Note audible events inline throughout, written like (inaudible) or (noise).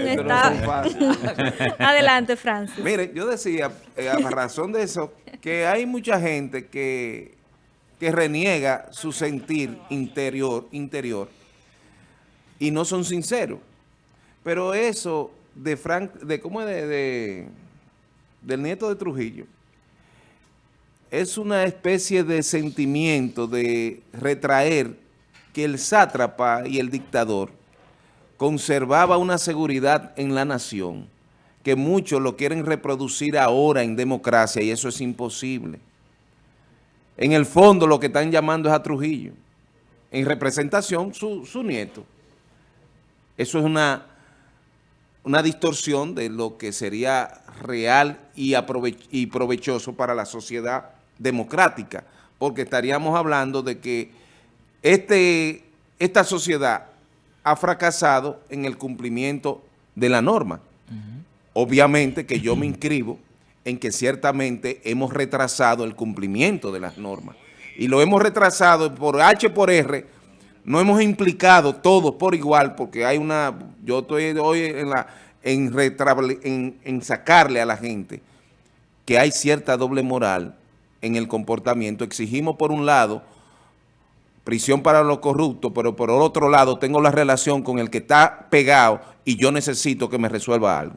Está... (laughs) Adelante, Francis. Mire, yo decía, eh, a razón de eso, que hay mucha gente que, que reniega su sentir interior, interior y no son sinceros. Pero eso de Frank, de cómo es de, del nieto de Trujillo, es una especie de sentimiento de retraer que el sátrapa y el dictador conservaba una seguridad en la nación, que muchos lo quieren reproducir ahora en democracia y eso es imposible. En el fondo lo que están llamando es a Trujillo, en representación su, su nieto. Eso es una, una distorsión de lo que sería real y, y provechoso para la sociedad democrática, porque estaríamos hablando de que este, esta sociedad ha fracasado en el cumplimiento de la norma. Obviamente que yo me inscribo en que ciertamente hemos retrasado el cumplimiento de las normas. Y lo hemos retrasado por H por R, no hemos implicado todos por igual, porque hay una, yo estoy hoy en la, en, en, en sacarle a la gente que hay cierta doble moral en el comportamiento. Exigimos por un lado prisión para los corruptos, pero por otro lado tengo la relación con el que está pegado y yo necesito que me resuelva algo.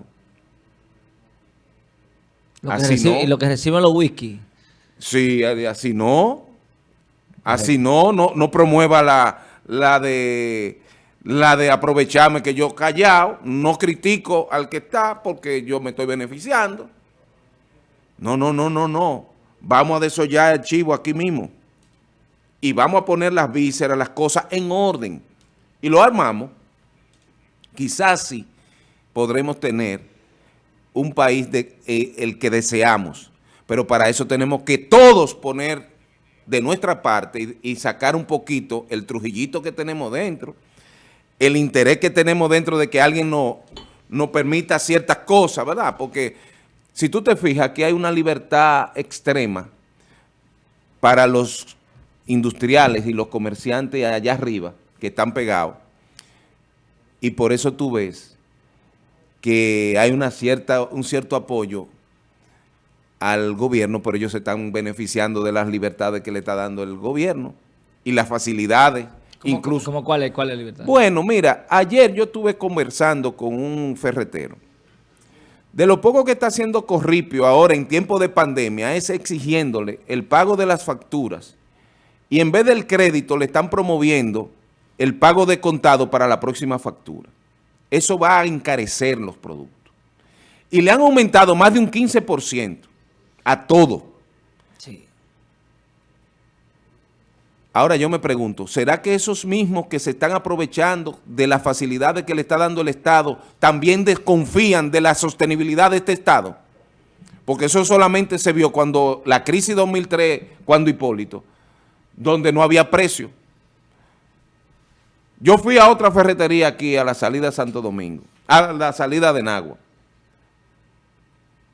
Lo así no. Y lo que reciben los whisky. Sí, así no. Así no, no, no promueva la, la de la de aprovecharme que yo callado, no critico al que está porque yo me estoy beneficiando. No, no, no, no, no. Vamos a desollar el chivo aquí mismo y vamos a poner las vísceras, las cosas en orden. Y lo armamos. Quizás sí podremos tener un país eh, el que deseamos. Pero para eso tenemos que todos poner de nuestra parte y, sacar un poquito el trujillito que tenemos dentro, el interés que tenemos dentro de que alguien nos no permita ciertas cosas, ¿verdad? Porque si tú te fijas, aquí hay una libertad extrema para los industriales y los comerciantes allá arriba que están pegados. Y por eso tú ves que hay una cierta, un cierto apoyo al gobierno, pero ellos se están beneficiando de las libertades que le está dando el gobierno y las facilidades. incluso. ¿cómo, cuál, es, ¿Cuál es la libertad? Bueno, mira, ayer yo estuve conversando con un ferretero. De lo poco que está haciendo Corripio ahora en tiempo de pandemia es exigiéndole el pago de las facturas y en vez del crédito le están promoviendo el pago de contado para la próxima factura. Eso va a encarecer los productos. Y le han aumentado más de un 15% a todo. Sí. Ahora yo me pregunto, ¿será que esos mismos que se están aprovechando de las facilidades que le está dando el Estado también desconfían de la sostenibilidad de este Estado? Porque eso solamente se vio cuando la crisis 2003, cuando Hipólito, donde no había precio. Yo fui a otra ferretería aquí, a la salida de Santo Domingo, a la salida de Nagua.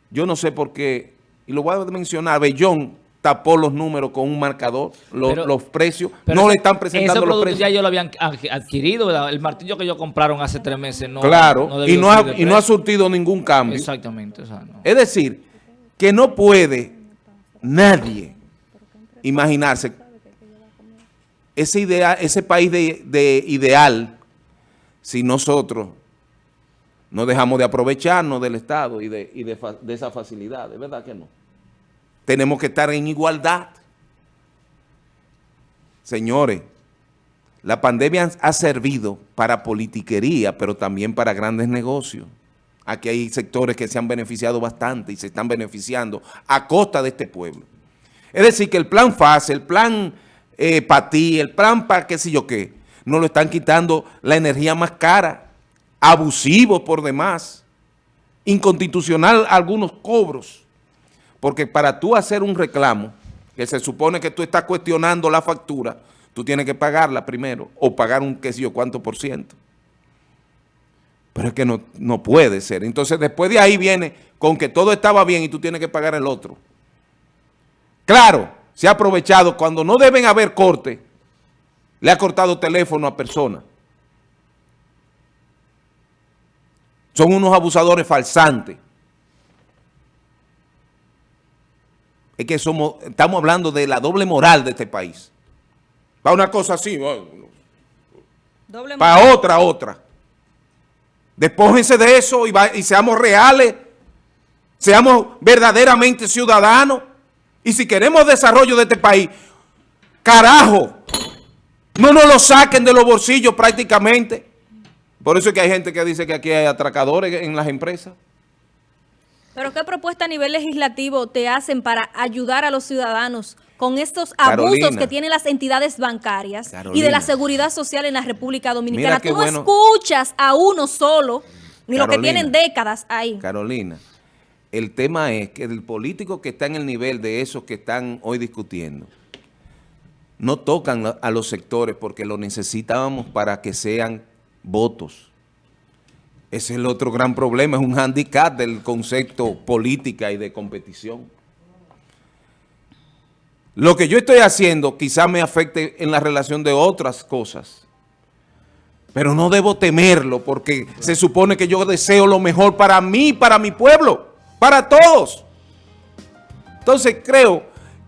Yo no sé por qué, y lo voy a mencionar, Bellón tapó los números con un marcador, los, precios, no le están presentando los precios. ya yo lo habían adquirido, el martillo que ellos compraron hace tres meses no Claro, y, no ha, y no ha surtido ningún cambio. Exactamente. Es decir, que no puede nadie imaginarse ese, idea, ese país de, ideal, si nosotros no dejamos de aprovecharnos del Estado y de, y de, de esa facilidad, ¿de verdad que no? Tenemos que estar en igualdad. Señores, la pandemia ha servido para politiquería, pero también para grandes negocios. Aquí hay sectores que se han beneficiado bastante y se están beneficiando a costa de este pueblo. Es decir, que el plan FASE, el plan eh, para ti, el plan para qué sé yo qué. Nos lo están quitando la energía más cara, abusivo por demás, inconstitucional algunos cobros. Porque para tú hacer un reclamo, que se supone que tú estás cuestionando la factura, tú tienes que pagarla primero o pagar un qué sé yo cuánto por ciento. Pero es que no, no puede ser. Entonces después de ahí viene con que todo estaba bien y tú tienes que pagar el otro. Claro, se ha aprovechado cuando no deben haber corte, le ha cortado teléfono a personas. Son unos abusadores falsantes. Es que somos, estamos hablando de la doble moral de este país. Para una cosa así, Doble para otra, otra. Despójense de eso y, va- y seamos reales, seamos verdaderamente ciudadanos. Y si queremos desarrollo de este país, carajo, no nos lo saquen de los bolsillos prácticamente. Por eso es que hay gente que dice que aquí hay atracadores en las empresas. Pero ¿qué propuesta a nivel legislativo te hacen para ayudar a los ciudadanos con estos abusos Carolina. que tienen las entidades bancarias y de Carolina. la seguridad social en la República Dominicana? Tú no bueno. escuchas a uno solo, ni lo que Carolina. tienen décadas ahí. Carolina, el tema es que el político que está en el nivel de esos que están hoy discutiendo, no tocan a- los sectores porque lo necesitábamos para que sean votos. Ese es el otro gran problema, es un handicap del concepto política y de competición. Lo que yo estoy haciendo quizá me afecte en la relación de otras cosas. Pero no debo temerlo porque se supone que yo deseo lo mejor para mí, para mi pueblo, para todos. Entonces creo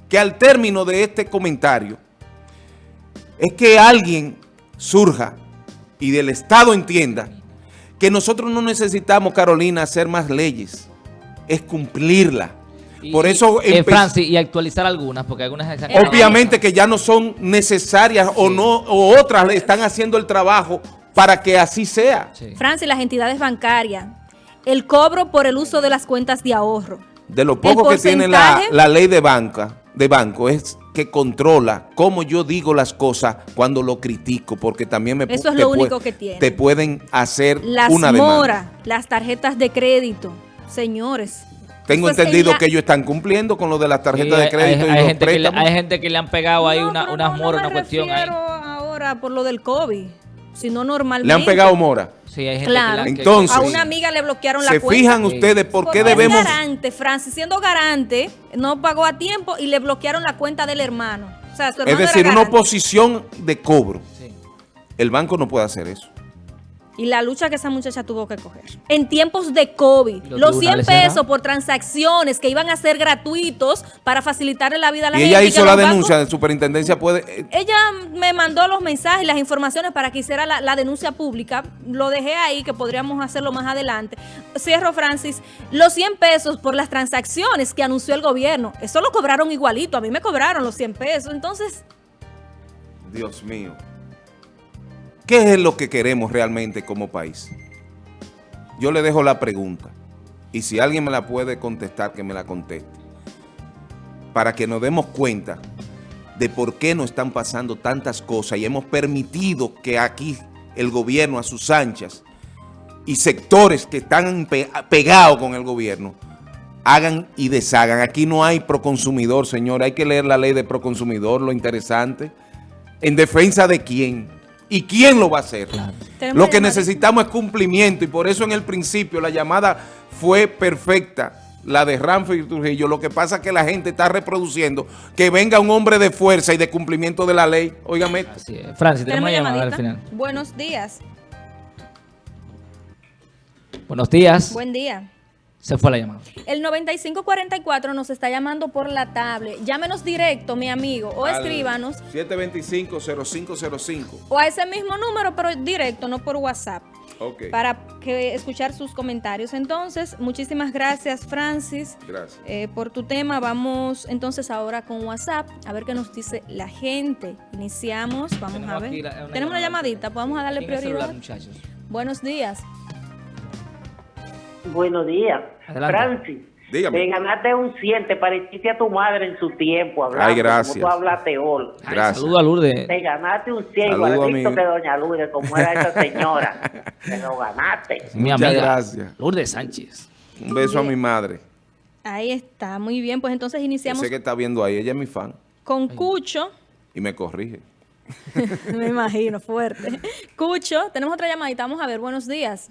que al término de este comentario es que alguien surja y del Estado entienda que nosotros no necesitamos, Carolina, hacer más leyes, es cumplirla. Y- Por eso eh, Francis, y actualizar algunas, porque algunas Obviamente que ya no son necesarias o no o otras le están haciendo el trabajo para que así sea. Sí. Francis, las entidades bancarias, el cobro por el uso de las cuentas de ahorro. De lo poco que tiene la, la ley de banca, de banco, es que controla cómo yo digo las cosas cuando lo critico, porque también me Eso es lo único que tiene. Te pueden hacer Las una demanda. moras, las tarjetas de crédito. Señores. Tengo entendido que ellos están cumpliendo con lo de las Sí, tarjetas de crédito hay, y hay los gente que le, préstamos. hay gente que le han pegado ahí No, una, unas no, moras, no una cuestión ahí. ahora por lo del COVID, sino normalmente. Le han pegado mora. Sí, hay gente Claro. que le- que- Entonces, A una amiga le bloquearon la ¿Se cuenta. fijan Sí. ustedes por qué debemos... Es garante, Francis, siendo garante, no pagó a tiempo y le bloquearon la cuenta del hermano. O sea, su hermano Es era decir, una oposición de cobro. sí. El banco no puede hacer eso. Y la lucha que esa muchacha tuvo que coger. En tiempos de COVID, ¿Y los los 100 tribunales cerrados? pesos por transacciones que iban a ser gratuitos para facilitarle la vida a la Y gente. ella hizo la bancos- denuncia, de superintendencia puede... eh, Ella me mandó los mensajes y las informaciones para que hiciera la, la denuncia pública. Lo dejé ahí, que podríamos hacerlo más adelante. Cierro, Francis. Los 100 pesos por las transacciones que anunció el gobierno, eso lo cobraron igualito. A mí me cobraron los 100 pesos. Entonces, Dios mío. ¿Qué es lo que queremos realmente como país? Yo le dejo la pregunta. Y si alguien me la puede contestar, que me la conteste. Para que nos demos cuenta de por qué nos están pasando tantas cosas y hemos permitido que aquí el gobierno a sus anchas y sectores que están pe- pegados con el gobierno hagan y deshagan. Aquí no hay proconsumidor, señor. Hay que leer la ley de proconsumidor, lo interesante. ¿En defensa de quién? ¿Y quién lo va a hacer? Lo que necesitamos es cumplimiento y por eso en el principio la llamada fue perfecta, la de Ramford y Trujillo. Lo que pasa es que la gente está reproduciendo que venga un hombre de fuerza y de cumplimiento de la ley. Óigame, Así es. Francis, tenemos tenemos una llamada al final. Buenos días. Buenos días. Buen día. Se fue la llamada. El 9544 nos está llamando por la tablet. Llámenos directo, mi amigo, o al escríbanos. 725-0505. O a ese mismo número, pero directo, no por WhatsApp. Ok, para que escuchar sus comentarios. Entonces, muchísimas gracias, Francis, gracias. eh, por tu tema. Vamos entonces ahora con WhatsApp a ver qué nos dice la gente. Iniciamos, vamos Tenemos a ver. aquí la- una Tenemos una llamadita, vamos a darle ¿Quién es el prioridad. celular, muchachos? Buenos días. Buenos días. Adelante. Francis, Dígame. te ganaste un 100, te pareciste a tu madre en su tiempo hablando. Ay, gracias. Como tú hablaste hoy. Gracias. Saludo a Lourdes. Te ganaste un 100 Saludo a igualito que doña Lourdes, como era esa señora. (laughs) te lo ganaste. Mi Muchas amiga. gracias. Lourdes Sánchez. Un beso a mi madre. Ahí está, muy bien. Pues entonces iniciamos Sé que está viendo ahí, ella es mi fan con Cucho. y me corrige. (laughs) Me imagino, fuerte. Cucho, tenemos otra llamadita. Vamos a ver, buenos días.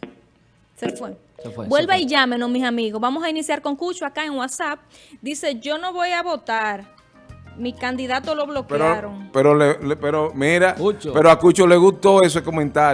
Se fue. Se fue, Vuelva se fue. y llámenos, mis amigos. Vamos a iniciar con Cucho acá en WhatsApp. Dice, yo no voy a votar. Mi candidato lo Pero, bloquearon. pero, le- le- pero mira, Cucho. pero a Cucho le gustó ese comentario.